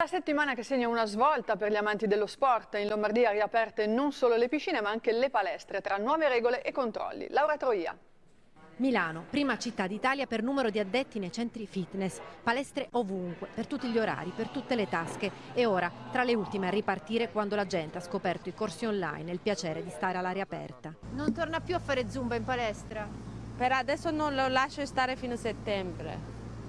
La settimana che segna una svolta per gli amanti dello sport, in Lombardia riaperte non solo le piscine ma anche le palestre tra nuove regole e controlli. Laura Troia. Milano, prima città d'Italia per numero di addetti nei centri fitness, palestre ovunque, per tutti gli orari, per tutte le tasche e ora tra le ultime a ripartire quando la gente ha scoperto i corsi online e il piacere di stare all'aria aperta. Non torna più a fare zumba in palestra? Per adesso non lo lascio stare fino a settembre.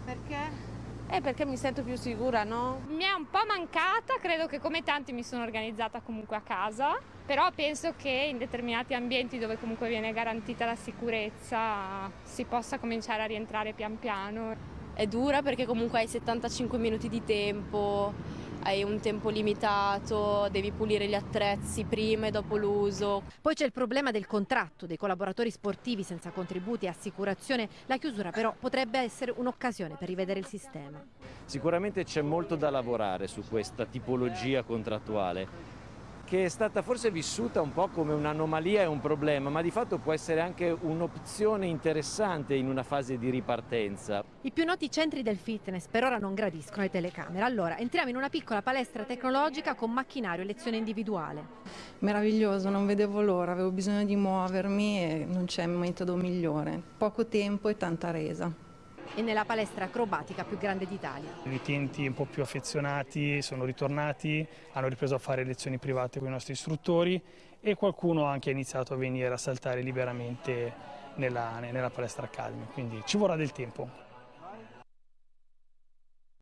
Perché? Eh, perché mi sento più sicura, no? Mi è un po' mancata, credo che come tanti mi sono organizzata comunque a casa, però penso che in determinati ambienti dove comunque viene garantita la sicurezza si possa cominciare a rientrare pian piano. È dura perché comunque hai 75 minuti di tempo, hai un tempo limitato, devi pulire gli attrezzi prima e dopo l'uso. Poi c'è il problema del contratto dei collaboratori sportivi senza contributi e assicurazione. La chiusura però potrebbe essere un'occasione per rivedere il sistema. Sicuramente c'è molto da lavorare su questa tipologia contrattuale che è stata forse vissuta un po' come un'anomalia e un problema, ma di fatto può essere anche un'opzione interessante in una fase di ripartenza. I più noti centri del fitness per ora non gradiscono le telecamere, allora entriamo in una piccola palestra tecnologica con macchinario e lezione individuale. Meraviglioso, non vedevo l'ora, avevo bisogno di muovermi e non c'è metodo migliore. Poco tempo e tanta resa e nella palestra acrobatica più grande d'Italia. I utenti un po' più affezionati sono ritornati, hanno ripreso a fare lezioni private con i nostri istruttori e qualcuno anche ha iniziato a venire a saltare liberamente nella, nella palestra Academy, quindi ci vorrà del tempo.